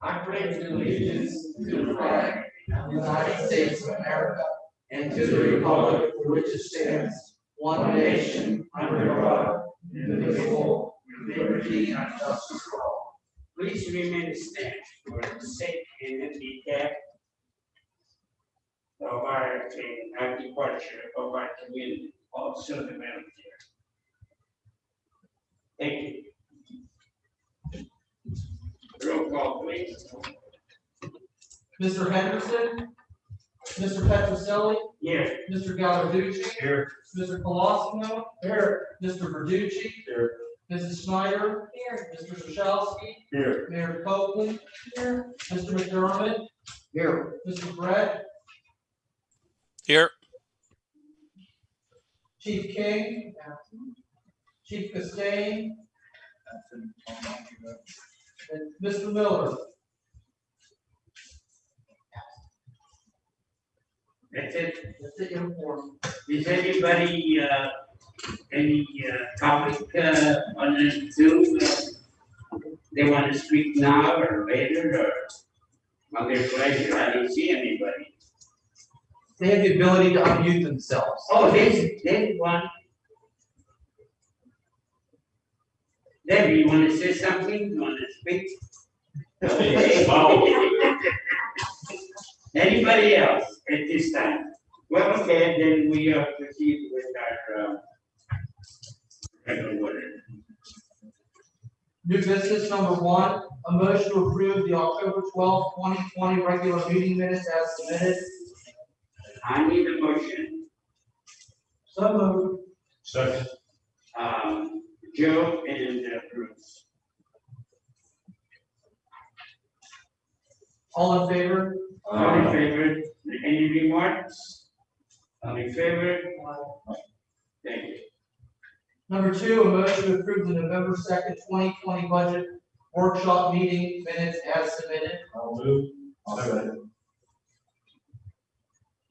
I pledge allegiance to the flag of the United States of America and to the republic for which it stands, one nation, under God, indivisible, with liberty and justice for all. Please remain standing for the sake and handicap of our, uh, our departure of our community, also the military. Thank you. Roll call, please. Mr. Henderson? Mr. Petroselli? Yes. Mr. Gallarducci? Here. Mr. Colosimo? Here. Mr. Verducci? Here. Mrs. Snyder? Here. Mr. Shashalski? Here. Mayor Copeland? Here. Mr. McDermott? Here. Mr. Brett? Here, Chief King? Chief Castain? And Mr. Miller? That's it. That's it. Is anybody, uh, any, uh, topic, uh, on the Zoom? They want to speak now or later or on their pleasure? I don't see anybody. They have the ability to unmute themselves. Oh, there's, there's one. Debbie, you want to say something? You want to speak? Okay. Anybody else at this time? Well, okay, then we uh, proceed with our, uh, regular order. New business number one, a motion to approve the October twelfth, twenty twenty regular meeting minutes as submitted. I need a motion, So moved. Second. um, Joe and uh, Bruce. All in favor? All in favor? Any remarks? All in favor? Thank you. Number two, a motion to approve the November second, twenty twenty budget workshop meeting minutes as submitted. I'll move. I'll second.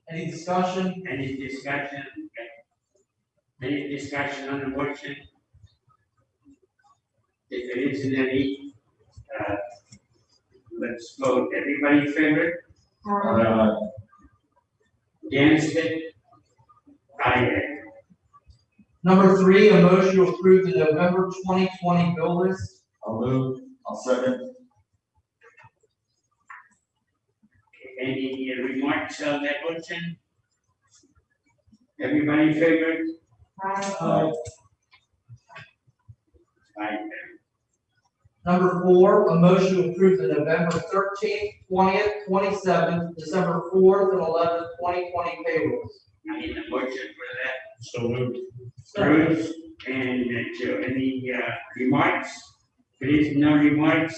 Any discussion? Any discussion? Any discussion on the motion? If there isn't any, uh, let's vote. Everybody in favor? Aye. Against it? Aye. Number three, a motion to approve the November twenty twenty bill list. I'll move. I'll second. Any remarks on that motion? Everybody in favor? Aye. Aye. Number four, a motion to approve the November thirteenth, twentieth, twenty-seventh, December fourth, and eleventh, twenty twenty payrolls. I need a motion for that. So moved. Bruce and uh, Joe, any uh, remarks? Please, no remarks.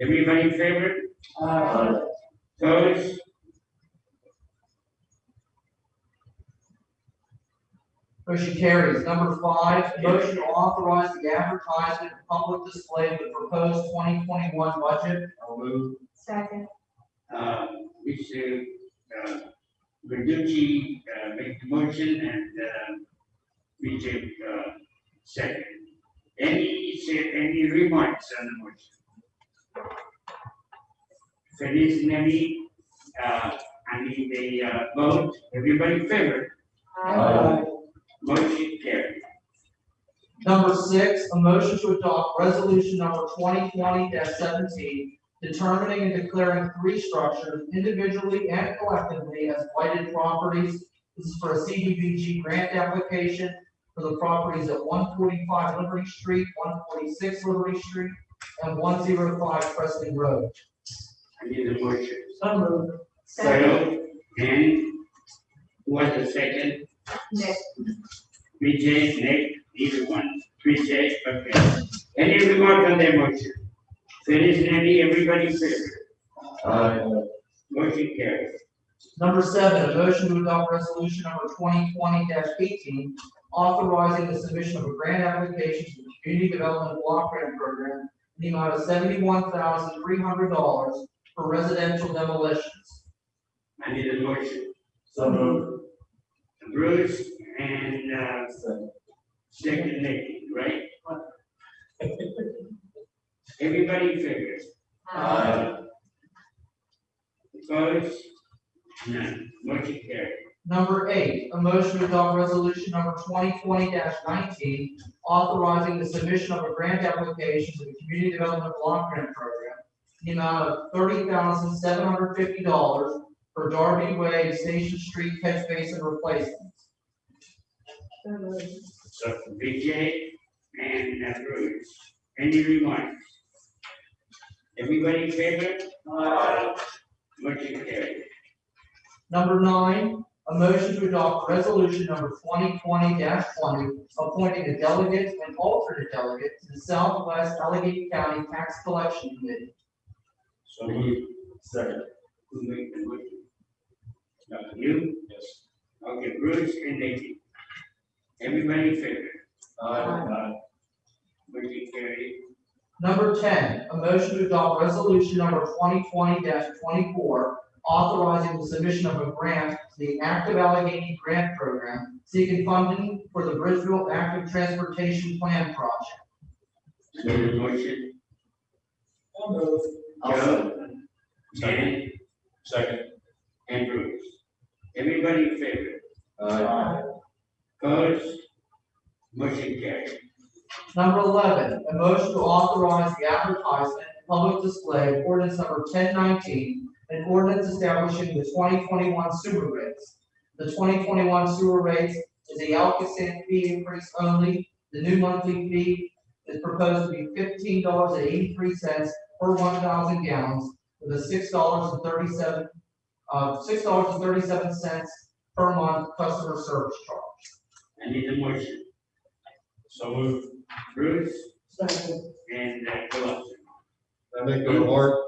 Everybody in favor? Aye. Opposed? Motion carries. Number five, a motion to authorize the advertisement and public display of the proposed twenty twenty-one budget. I'll move. Second. Uh, Mr. uh, Verducci uh, make the motion and uh, Vijay uh, second. Any, say, any remarks on the motion? If there isn't any, uh, I need a uh, vote. Everybody in favor? Aye. Motion carried. Number six, a motion to adopt resolution number twenty twenty seventeen, determining and declaring three structures individually and collectively as blighted properties. This is for a CDBG grant application for the properties at one forty-five Liberty Street, one forty-six Liberty Street, and one zero five Preston Road. I need a motion. So moved. Joe, and who was the second? Nick. Vijay, Nick, either one. Vijay, okay. Any remark on that motion? If there isn't any, everybody in favor? Aye. Motion carries. Number seven, a motion to adopt resolution number twenty twenty eighteen, authorizing the submission of a grant application to the Community Development Block Grant Program in the amount of seventy-one thousand three hundred dollars for residential demolitions. I need a motion. So moved. Bruce and, uh, Second. second Nick, right? Everybody in favor? Aye. Opposed? None. Motion carried. Number eight, a motion to adopt resolution number twenty twenty nineteen, authorizing the submission of a grant application to the Community Development Block Grant Program. in The amount of thirty thousand seven hundred fifty dollars for Darby Way Station Street catch basin replacements. Second. Vijay and uh, Bruce. Any remarks? Everybody in favor? Motion carried. Number nine, a motion to adopt resolution number twenty twenty twenty, appointing a delegate and alternate delegate to the Southwest Allegheny County Tax Collection Committee. So moved. Second. Who made the motion? Uh, You? Yes. Okay, Bruce and Nikki. Everybody in favor? Aye. Motion carried. Number ten, a motion to adopt resolution number 2020-24, authorizing the submission of a grant to the Active Allegheny Grant Program, seeking funding for the Bridgeville Active Transportation Plan Project. So the motion, Joe, Ken, Second. and Bruce. Everybody in favor? Aye. Opposed? Motion carried. Number eleven, a motion to authorize the advertisement and public display of ordinance number ten nineteen, an ordinance establishing the twenty twenty-one sewer rates. The twenty twenty-one sewer rates is a ALCOSAN fee increase only. The new monthly fee is proposed to be fifteen dollars and eighty-three cents per one thousand gallons, with a six dollars and thirty-seven, uh, six dollars and thirty-seven cents per month customer service charge. I need a motion. So moved. Bruce and uh, Colossus. I make a remark.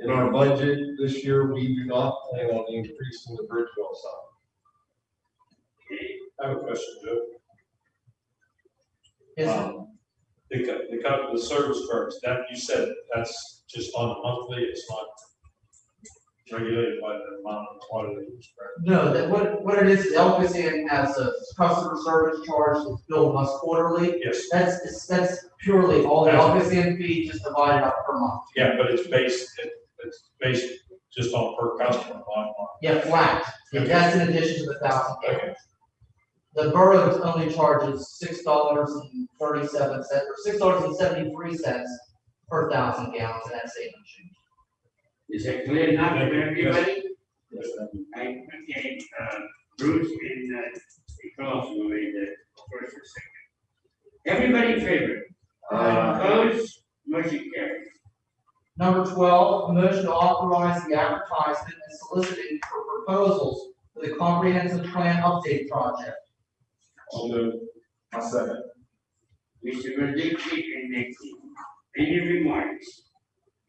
In our budget this year, we do not plan on increasing the Bridgeville side. Okay, I have a question, Joe. Is Um, The, co- the, the service first, that, you said that's just on a monthly, it's not regulated by the amount of water they use, correct? No, that what, what it is, Inn has a customer service charge that's billed us quarterly. Yes, That's, it's- that's purely all the Elvis Inn fee just divided up per month. yeah, but it's based, it- it's based just on per customer, not on. Yeah, flat. Yeah, That's in addition to the thousand. Okay, The borough only charges six dollars and thirty-seven cents, or six dollars and seventy-three cents per thousand gallons, and that's eight change. Is that clear enough for everybody? yes, thank you. I, okay, uh, Bruce and, uh, Colossus made the first and second. Everybody in favor? Opposed? Motion carried. Number twelve, a motion to authorize the advertisement and soliciting for proposals for the comprehensive plan update project. So moved. I second. Mr. Rodriguez and Nikki. Any remarks?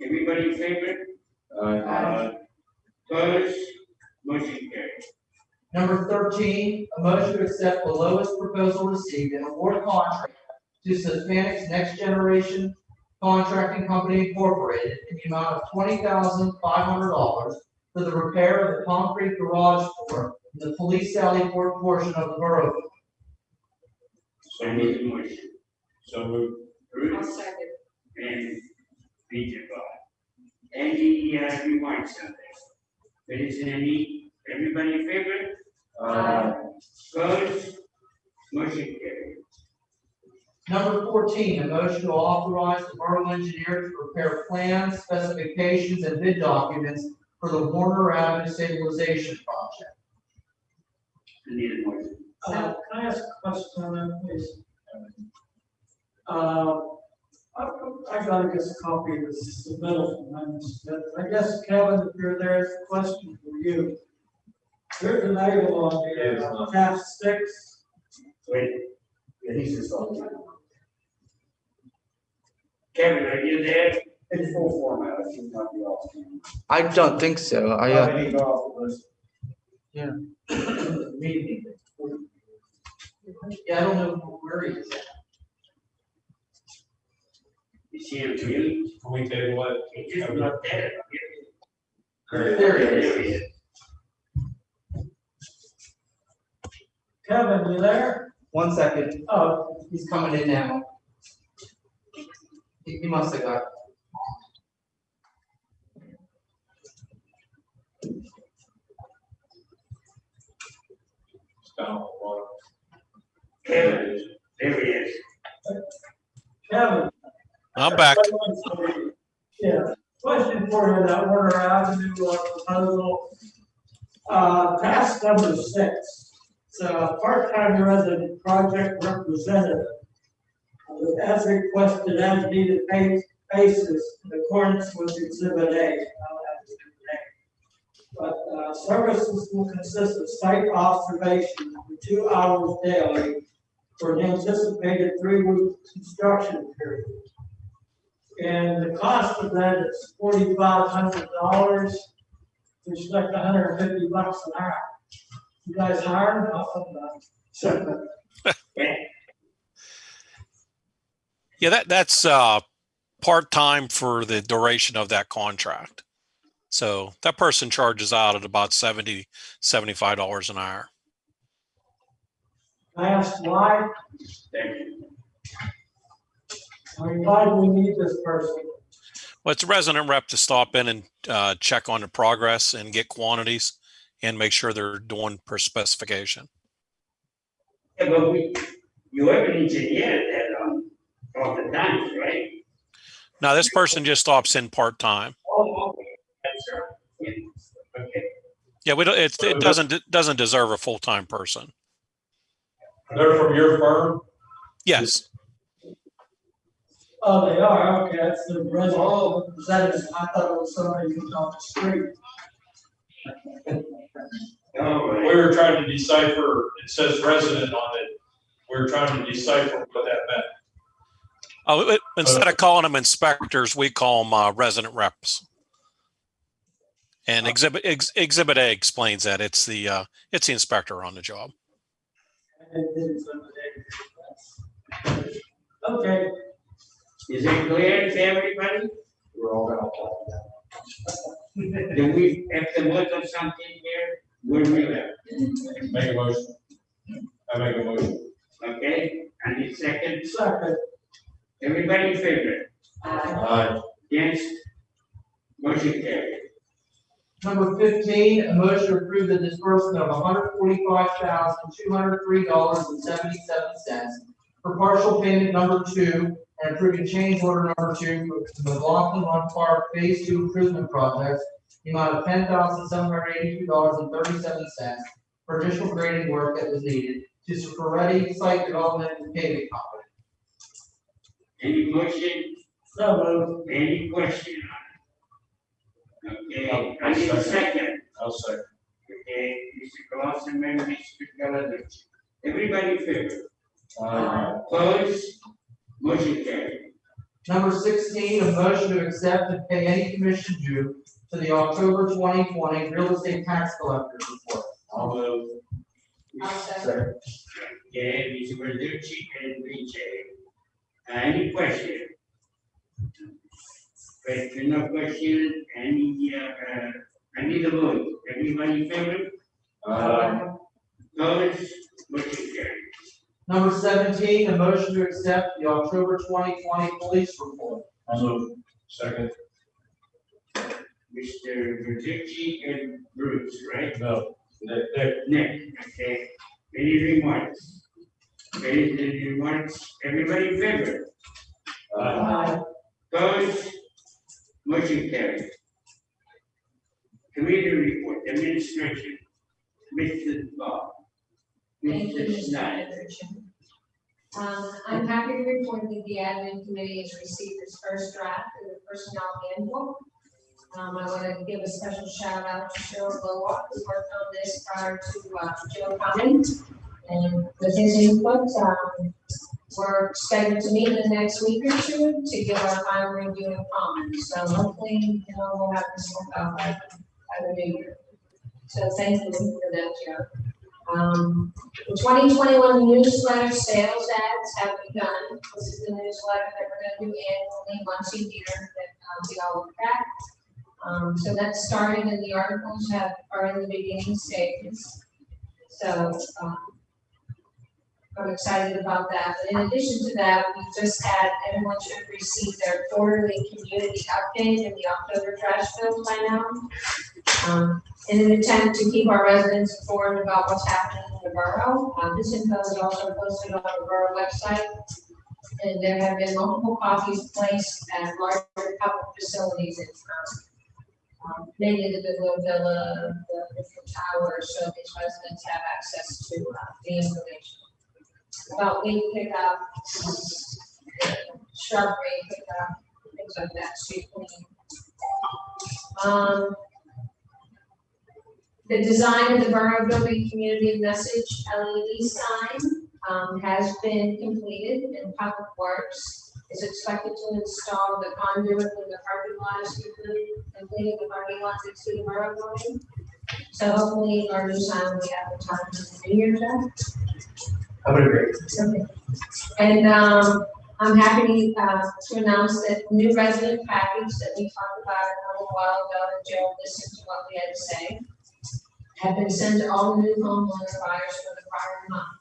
Everybody in favor? Aye. Opposed? Motion carried. Number thirteen, a motion to accept the lowest proposal received and award contract to Sysmatics Next Generation Contracting Company Incorporated in the amount of twenty thousand five hundred dollars for the repair of the concrete garage door in the police sally port portion of the borough. So I moved, need a motion. so moved. Bruce and Peter Bob. Any, remarks on this? There isn't any, everybody in favor? Aye. Opposed? Motion carried. Number fourteen, a motion to authorize the borough engineer to prepare plans, specifications, and bid documents for the Warner Avenue stabilization project. I need a motion. Uh, Can I ask a question on that, please? Uh, I, I got, I guess, a copy of this submittal from Lennon I guess, Kevin, if you're there, it's a question for you. There's an item on Yes, the uh, tab six. Wait, Yeah, he's just on. Kevin, are you there? In full format, I think not be off. I don't think so. I, uh, Any off the list? Meeting. Yeah, I don't know where he is at. You see him really? Can we table it? He's just not there. There he There is. he is. Kevin, you there? One second, Oh, he's coming in now. He he must have got. Down on the bottom. Kevin, there he is. Kevin. I'm back. Yeah, question for you, that Warner Avenue uh, proposal. Uh, task number six, a part-time resident project representative. uh, As requested, as needed ba- basis in accordance with exhibit A. But, uh, services will consist of site observation for two hours daily for an anticipated three-week construction period. And the cost of that is forty-five hundred dollars, which is like hundred and fifty bucks an hour. You guys hired? So, Yeah, that, that's, uh, part-time for the duration of that contract. So that person charges out at about 70 $75 an hour. I asked why, Thank you. I mean, why do we need this person? Well, it's a resident rep to stop in and, uh, check on the progress and get quantities and make sure they're doing per specification. Yeah, but we, you have an engineer that, um, all the time, right? Now, this person just stops in part-time. Oh, okay, that's right. Yeah, Okay, Yeah, we don't, it, it doesn't, it doesn't deserve a full-time person. They're from your firm? Yes, Oh, they are, okay, that's the resident representative, I thought it was somebody who's on the street. all We right. were trying to decipher, it says resident on it. We were trying to decipher what that meant. Oh, it- instead of calling them inspectors, we call them uh, resident reps. And exhibit, ex- exhibit A explains that. It's the, uh, it's the inspector on the job. And didn't say that. Okay, Is it clear to everybody? We're all gonna talk about Do we have to look at something here? We're real, Make a motion. I make a motion. okay? And the second, second, everybody in favor? Aye. Against? Motion carried. Number fifteen, a motion to approve the disbursement of hundred forty-five thousand, two hundred three dollars and seventy-seven cents for partial payment number two and approving change order number two for the McLaughlin Run Park Phase Two Improvement Project, the amount of ten thousand, seven hundred eighty-two dollars and thirty-seven cents for additional grading work that was needed to Superready Site Development and Paving Company. Any motion, so moved. any question on it? Okay, I need a second. I'll say. Okay, Mr. Clausen, and Mr. Gallantucci. Everybody in favor? Aye. Opposed? Motion carried. Number sixteen, a motion to accept and pay any commission due to the October twenty twenty real estate tax collector's report. I'll move. Second. Okay, Mr. Verducci and Richi. Uh, Any question? Question, no question, any, uh, uh, I need a vote. Everybody in favor? Aye. Opposed? Motion carried. Number seventeen, a motion to accept the October twenty twenty police report. I'll move. Second. Mr. Verducci and Bruce, right? No. Nick, Nick. Nick, okay. Any remarks? Any any remarks? Everybody in favor? Aye. Opposed? Motion carried. Committee report, administration, Mr. Bob. Mr. Snyder. Um, I'm happy to report that the admin committee has received its first draft of the personnel handbook. Um, I want to give a special shout out to Cheryl Bullock, who worked on this prior to, uh, Joe coming. And with his input, um, we're scheduled to meet in the next week or two to give our final review and comments. So hopefully, you know, we'll have this work out by, by the new year. So thank you for that, Joe. Um, the twenty twenty-one newsletter sales ads have begun. This is the newsletter that we're gonna do annually, once a year, that, um, we all look at. Um, so that's starting and the articles have, are in the beginning stages. So, um, I'm excited about that. In addition to that, we just had, everyone should receive their quarterly community update in the October trash bills by now. Um, in an attempt to keep our residents informed about what's happening in the borough. Um, this info is also posted on the borough website. And there have been multiple copies placed at larger public facilities in town. Um, mainly the Goodwill Villa, the different towers, so these residents have access to, uh, the information. About weed pickup, shrubbery pickup, things like that, street cleaning. Um, the design of the Borough Building Community Message LED sign, um, has been completed and Public Works is expected to install the conduit in the parking lot, is completing the parking lot next to the Borough Building. So hopefully our new sign will be advertised in the new year, Jeff. I would agree. Okay. And, um, I'm happy, uh, to announce that new resident package that we talked about a little while ago, and Joe listened to what we had to say, have been sent to all new homeowner buyers for the prior month.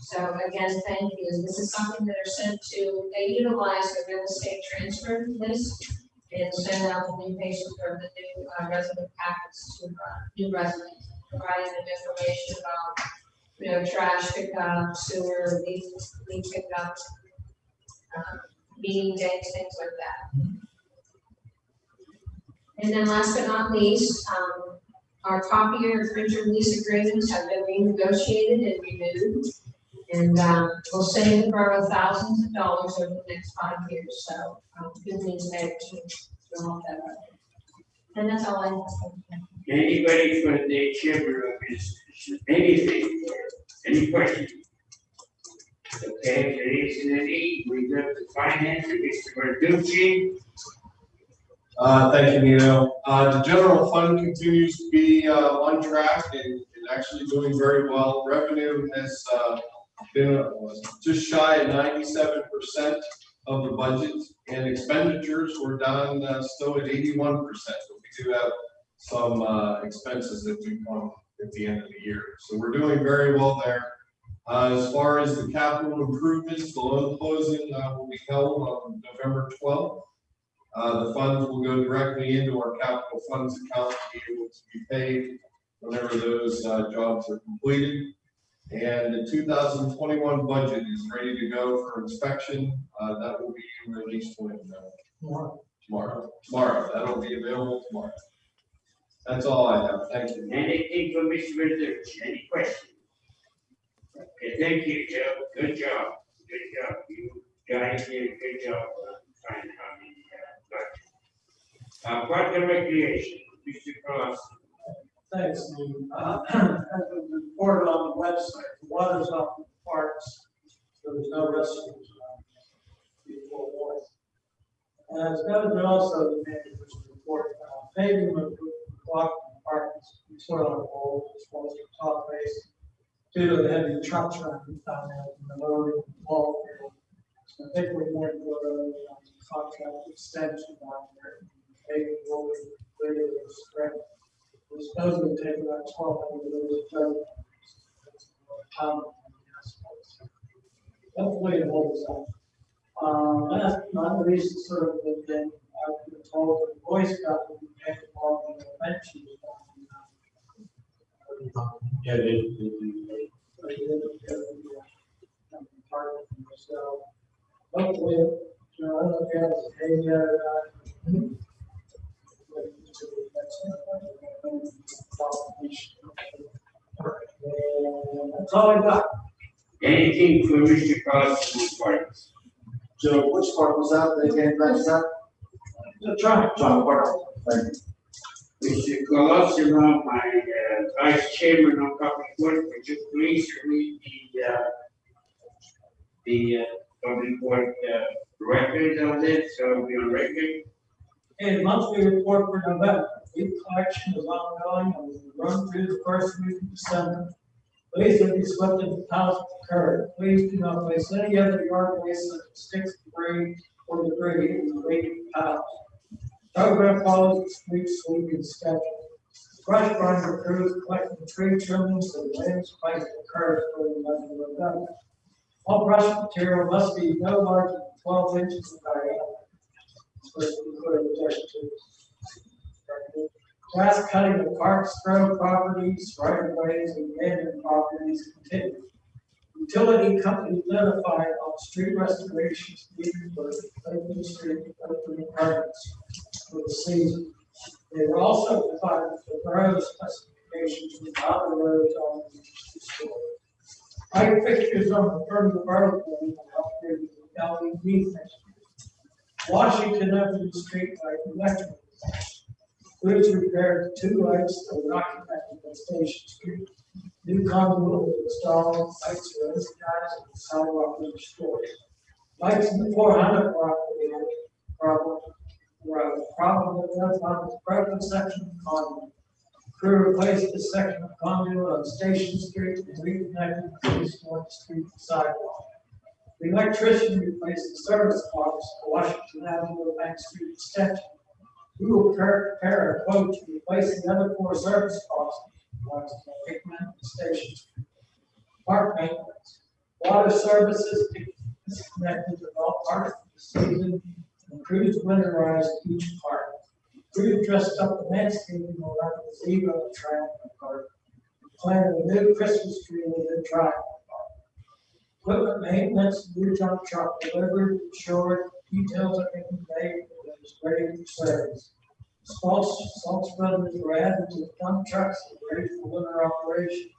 So again, thank you. This is something that are sent to, they utilize the real estate transfer list and send out the new patient or the new uh, resident packets to, uh, new residents, providing them information about you know, trash pickup, sewer, leaf, leaf pickup, um, meeting dates, things like that. And then last but not least, um, our copier and printer lease agreements have been renegotiated and renewed. And, um, will save the borough thousands of dollars over the next five years, so, um, good news there to, that. And that's all I have. Anybody for the chamber of business, anything, any questions? Okay, if there isn't any, we go to finance, Mr. Verducci. Uh, thank you, Nino. Uh, the general fund continues to be, uh, on track and, and actually doing very well. Revenue has, uh, been uh, just shy of ninety-seven percent of the budget, and expenditures were down, uh, still at eighty-one percent. Do have some, uh, expenses that do come at the end of the year. So we're doing very well there. Uh, as far as the capital improvements, the loan closing, uh, will be held on November twelfth. Uh, the funds will go directly into our capital funds account to be able to be paid whenever those, uh, jobs are completed. And the two thousand twenty-one budget is ready to go for inspection. Uh, that will be released when, tomorrow, tomorrow. That'll be available tomorrow. That's all I have. Thank you. Anything for Mr. Verducci, any questions? Okay, thank you, Joe, good job, good job, you guys did a good job uh, finding how many, uh, budget. Uh, park and recreation, Mr. Cross, Thanks, Lou. Uh, as was reported on the website, the water's up in the parks, so there's no restrooms. around before warning. And it's going to also the manager's report, uh, paving of the block sort of on hold, as well as the top base. Due to the heavy truck traffic down there in the road, wall. So I think we're going to go to a contract extension down there. Paving will be later this spring. We're supposed to take about twelve hundred liters of dirt. Hopefully it holds up. Um, last, but not least, sort of the thing, I've told the Boy Scout will be taking on the benches. Yeah, they, they, they, So hopefully, you know, I don't know if you have to pay or not. That's all I got. anything for Mr. Cross in the parks? Joe, which part was that, they came back, that? So try. John, what, thank you. Mr. Colosimo, my uh, vice chairman of public works, would you please read the, uh, the, uh, public work, uh, record of this, so we on record? Okay, monthly report for November, leaf collection is ongoing, and will run through the first week of December. Please don't be swept into piles of curb, please do not place any other yard waste such as sticks, debris, or debris in the vacant piles. Program follows the street sweeping schedule. Brush burner crews collecting tree trimmings and limbs placed in curves for the legend of God. All brush material must be no larger than twelve inches in diameter. Supposed to be put in to. Grass cutting of parks, grove properties, right of ways, and abandoned properties continue. Utility company identified on street restorations needed for open street, permits for the season. They were also provided for road specifications with other roads on the store. Light fixtures on the front of the road will help with LED fixtures. Washington Avenue Street light electric. Bridge repaired two lights that were not connected Station Street. New conduit was installed, lights were energized, and the sidewalk was restored. Lights in the four hundred property had problem, were a problem with that on the broken section of conduit. Crew replaced the section of conduit on Station Street and reconnected the East Street sidewalk. The electrician replaced the service box for Washington Avenue Bank Street extension. We will prepare a quote to replace the other four service Hickman and Station. Park maintenance, water services disconnected with all parts of the season, and crews winterized each part. Crew dressed up the landscaping around the zebra track park, planted a new Christmas tree in the track park. Equipment maintenance, new dump truck delivered, insured, details are being made, ready for service. Salt, salt spreaders were added to the dump trucks ready for winter operations.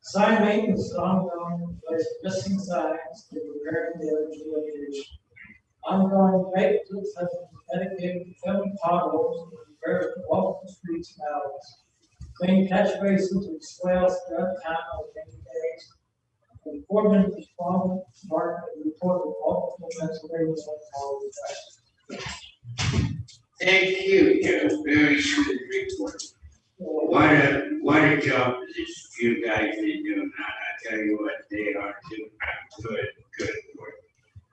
Sign maintenance is ongoing, replace missing signs, and repairing the energy location. Ongoing maintenance has been dedicated to filling potholes and repair the streets and alleys. Clean catch basins and swales throughout town on many days. The foreman responded, marked and reported multiple Pennsylvania's on all Thank you, very good report. What a, what a job this you guys are doing, I, I tell you what, they are doing good, good work.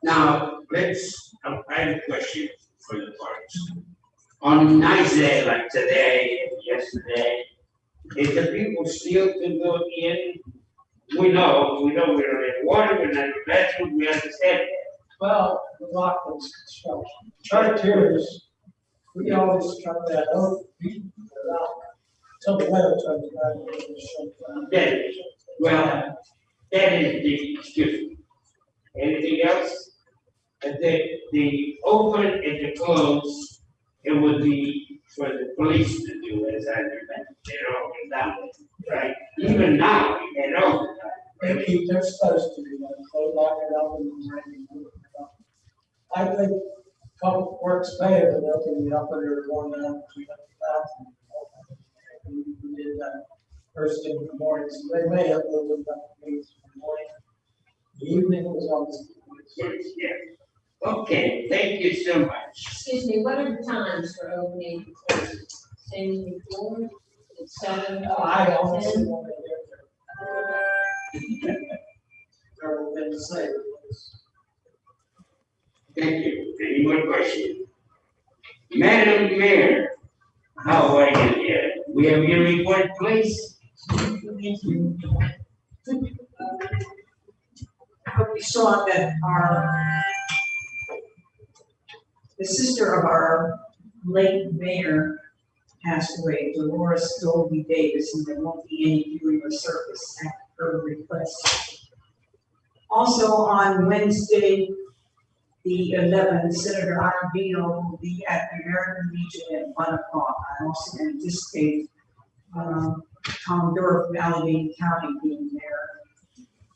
Now, let's, I have a question for the parks. On nice day like today yesterday, if the people still can go in, we know, we know we're in water, we're not in bathroom, we understand. Well, the Rockland's construction, charters, we always try that out. Some weather turns around. Then, well, that is the, excuse. Anything else? And then the open and the close, it would be for the police to do, as I remember, they're all down there, right? Even now, they're all They keep, they're supposed to be, like, they lock it up and ready it. I think public works may have been opening up there one night, we the bathroom. We we did that first thing in the morning, so they may have opened up the meetings in the morning. The evening was always. Yeah. Okay, thank you so much. Excuse me, what are the times for opening and closing? Same as before, it's seven. Oh, I honestly ten? want to get there. Uh, Terrible thing to say. Thank you. Any more questions? Madam Mayor, how are you here? We have your report, please? I hope you saw that our, the sister of our late mayor passed away, Dolores Dolby Davis, and there won't be any viewing or service at her request. Also, on Wednesday, the eleventh, Senator Iovino will be at the American Legion at one o'clock. I also anticipate, um, Tom Durf, Allegheny County being there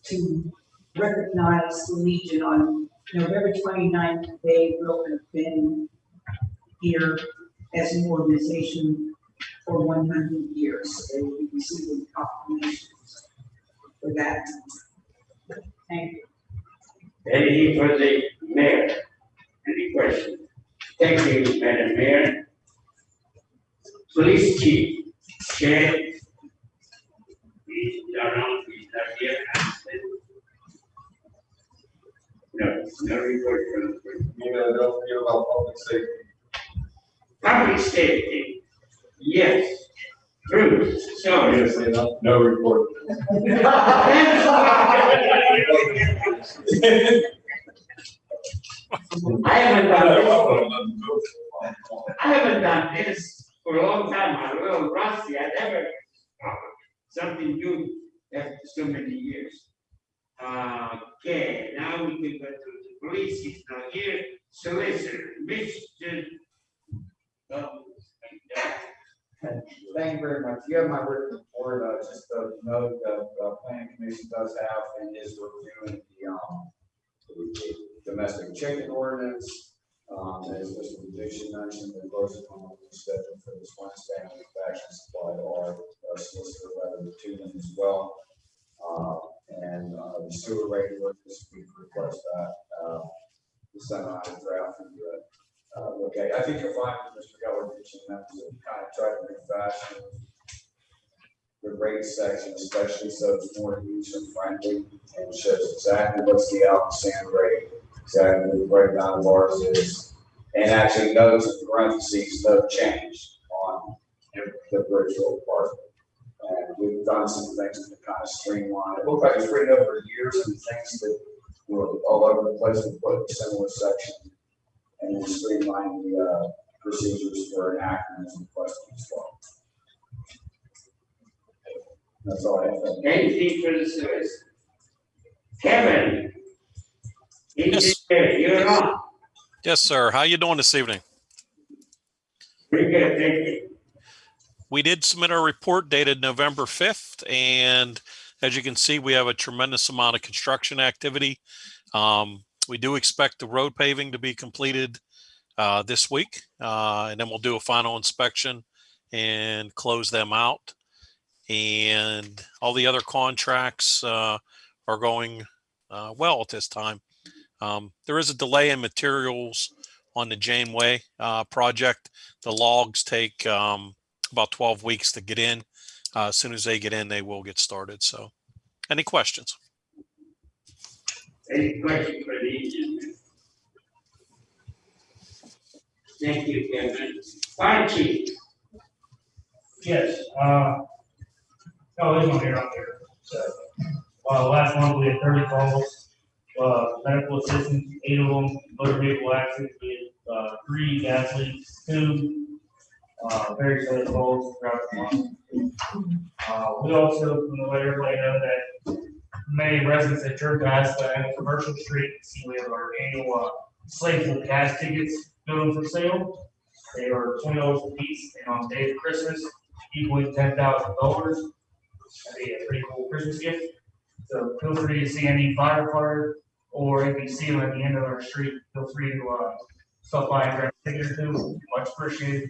to recognize the Legion on November 29th. They will have been here as an organization for one hundred years. They will be receiving proclamations for that. Thank you. Any for the mayor? Any questions? Thank you, Madam Mayor. Police chief, Chad. He's on, he's not here. No, no report from the You know, don't forget about public safety. public safety. Yes, Bruce, so. Yes, no, no report. I haven't done this, I haven't done this for a long time, I'm a little rusty, I never, uh, something new after so many years. Uh, Okay, now we can go to the police, he's not here, solicitor, Mr. Thank you very much. You have my written report, uh, just a note that the planning commission does have and is reviewing the, um, the domestic chicken ordinance. Um, as Mr. Lucian mentioned, the closing on the schedule for this Wednesday, and we've actually supplied our uh, solicitor letter to them as well. Uh, and, uh, the sewer rate ordinance, we request that, uh, the semi draft uh, uh, okay, I think you'll find that Mr. Geller mentioned that to kind of try to refashion the rate section, especially so it's more user friendly and shows exactly what's the outstanding rate, exactly the breakdown of ours is. And actually notes in parentheses, no change on the virtual part. And we've done some things to kind of streamline, it looked like it's written over years and things that were all over the place, we put in similar sections and then streamline the uh, procedures for enactment and requesting as well. That's all I have. Anything for the solicitor? Kevin? Yes. You're on, Yes, sir. How you doing this evening? pretty good, thank you. We did submit our report dated November 5th, and as you can see, we have a tremendous amount of construction activity. Um, we do expect the road paving to be completed uh, this week, uh, and then we'll do a final inspection and close them out. And all the other contracts uh, are going uh, well at this time. Um, there is a delay in materials on the Janeway uh, project. The logs take um, about 12 weeks to get in. Uh, as soon as they get in, they will get started. So, any questions? Any question for the engineer? Thank you, Kevin. Fire Yes, uh, oh, there's one here up there, so, uh, last month we had thirty calls, uh, medical assistance, eight of them, motor vehicle accidents, we had, uh, three gas leaks, two, uh, various other calls throughout the month. Uh, we also, want to let everybody know that many residents at uh, and Commercial Street, we have our annual, uh, of gas tickets for sale. They are twenty dollars a piece, and on the day of Christmas, equaling ten thousand dollars. That'd be a pretty cool Christmas gift. So feel free to see any firefighter or if you see them at the end of our street, feel free to, uh, stop by and grab a or two, much appreciated.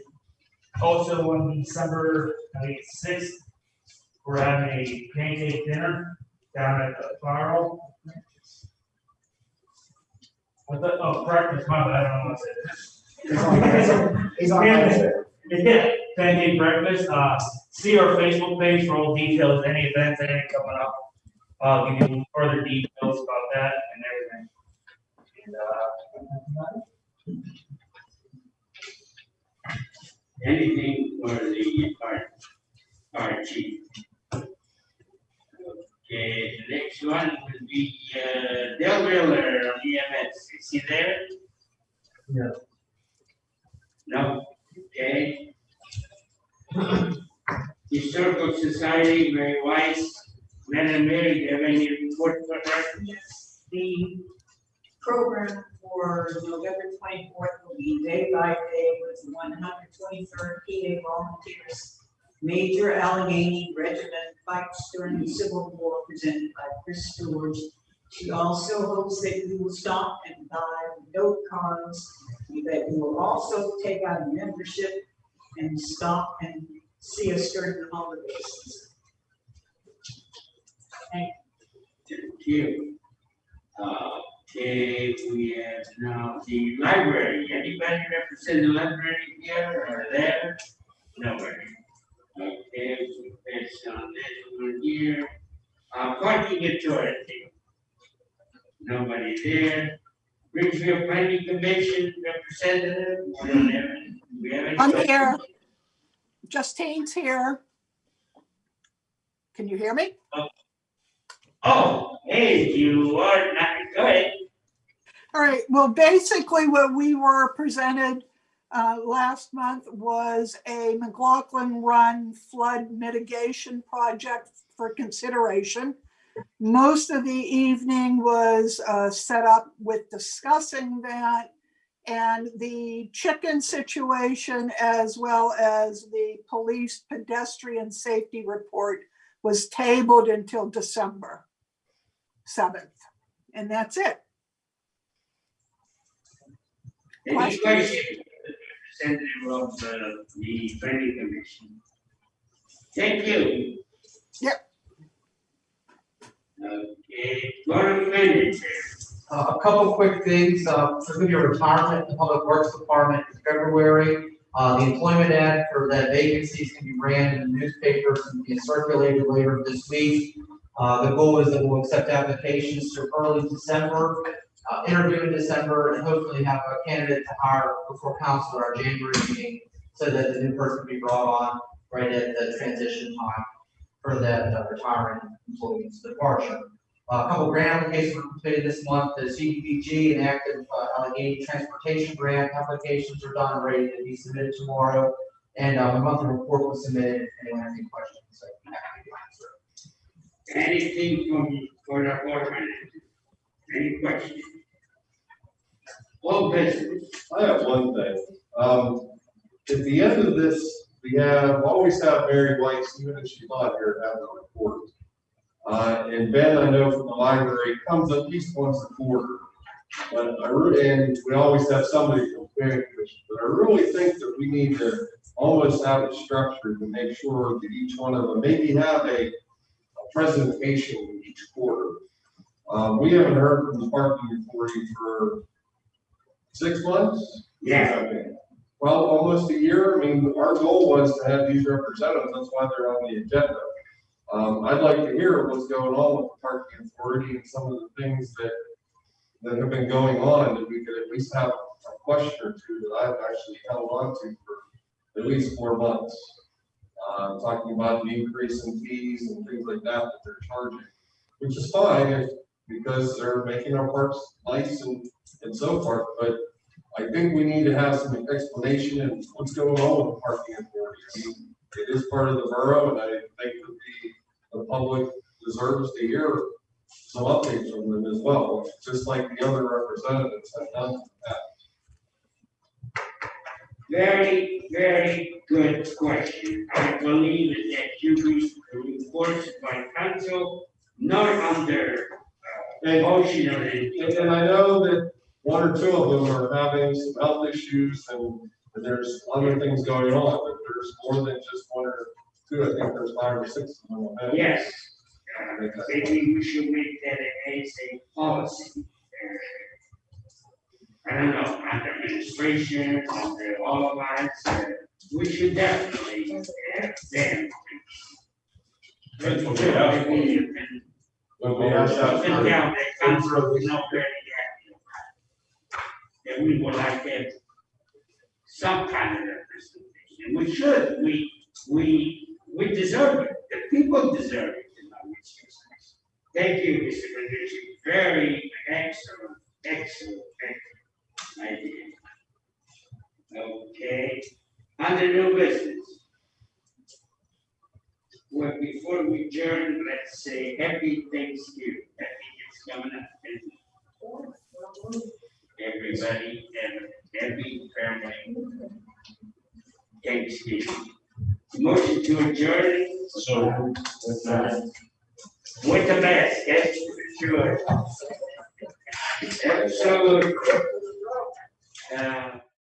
Also, on December, sixth, we're having a pancake dinner down at the fire hall. What the, oh, breakfast, my bad, I don't know what I said. He's on Wednesday. Yeah, pancake breakfast, uh, see our Facebook page for all details, any events, anything coming up. Uh, give you further details about that and everything. And, uh, anything for the fire, fire chief? Okay, the next one will be, uh, Dale Miller on EMS, is he there? Yeah. No, okay. Historical Society, Mary Weiss, Madam Mary, do you have any report for her? Yes, the program for November twenty-fourth will be day by day with the one hundred twenty-third PA Volunteers. Major Allegheny Regiment fights during the Civil War presented by Chris Stewart. She also hopes that you will stop and buy note cards, that you will also take out a membership and stop and see us during the holidays. Thank you. Uh, Okay, we have now the library, anybody represent the library here or there? Nobody. Okay, pass on this one here. Uh, parking authority. Nobody there. Bridgeville Planning Commission representative, we don't have any. We have any? I'm here. Justine's here. Can you hear me? Oh, hey, you are not, go ahead. All right, well, basically what we were presented uh, last month was a McLaughlin Run flood mitigation project for consideration. Most of the evening was uh, set up with discussing that and the chicken situation as well as the police pedestrian safety report was tabled until December 7th. And that's it. Questions? Questions? Representative of uh, the planning commission. Thank you. Yep. Okay, Gordon Bennett, Uh, a couple quick things, uh, there's gonna be a retirement in the Public Works Department in February. Uh, the employment ad for that vacancy is gonna be ran in the newspapers and be circulated later this week. Uh, the goal is that we'll accept applications through early December, uh, interview in December, and hopefully have a candidate to hire before council at our January meeting, so that the new person can be brought on right at the transition time for that uh, retiring employee's departure. Uh, A couple grant applications were completed this month, the CDBG and active uh, Allegheny Transportation Grant applications are done and ready to be submitted tomorrow. And uh, a monthly report was submitted, if anyone has any questions, happy to answer. anything from, for the board? Any questions? All business, I have one thing. Um, at the end of this, we have, always have Mary Weiss, even if she's not here, have a report. Uh, and Ben, I know from the library, comes at least once a quarter. But I, re- and we always have somebody from planning commission, but I really think that we need to almost have it structured to make sure that each one of them, maybe have a, a presentation each quarter. Um, we haven't heard from the parking authority for six months? yeah. Well, almost a year. I mean, our goal was to have these representatives. That's why they're on the agenda. Um, I'd like to hear what's going on with the parking authority and some of the things that, that have been going on, that we could at least have a question or two that I've actually held on to for at least four months. Uh, talking about the increase in fees and things like that that they're charging, which is fine if, because they're making our parks nice and, and so forth, but I think we need to have some explanation of what's going on with the parking authority. I mean, it is part of the borough, and I think that the, the public deserves to hear some updates from them as well, just like the other representatives have done. in the past. very, very good question. I believe that you be reported by council, not under, motion And and I know that one or two of them are having some health issues and and there's other things going on, but there's more than just one or two. I think there's five or six of them. Yes, uh, maybe we should make that as a policy. Uh, I don't know, under administration, under all of us, uh, we should definitely have them. That's what we When we asked that for- down that council is not very happy about. And we would like to have some kind of representation, we should, we, we, we deserve it, the people deserve it in our business. Thank you, Mr. Benucci, very excellent, excellent, excellent idea. Okay, under new business. Well, before we adjourn, let's say happy Thanksgiving, happy it's coming up. and Everybody, and happy family. Thanksgiving. Motion to adjourn So, with that, with the best, yes, sure. Absolutely. Uh,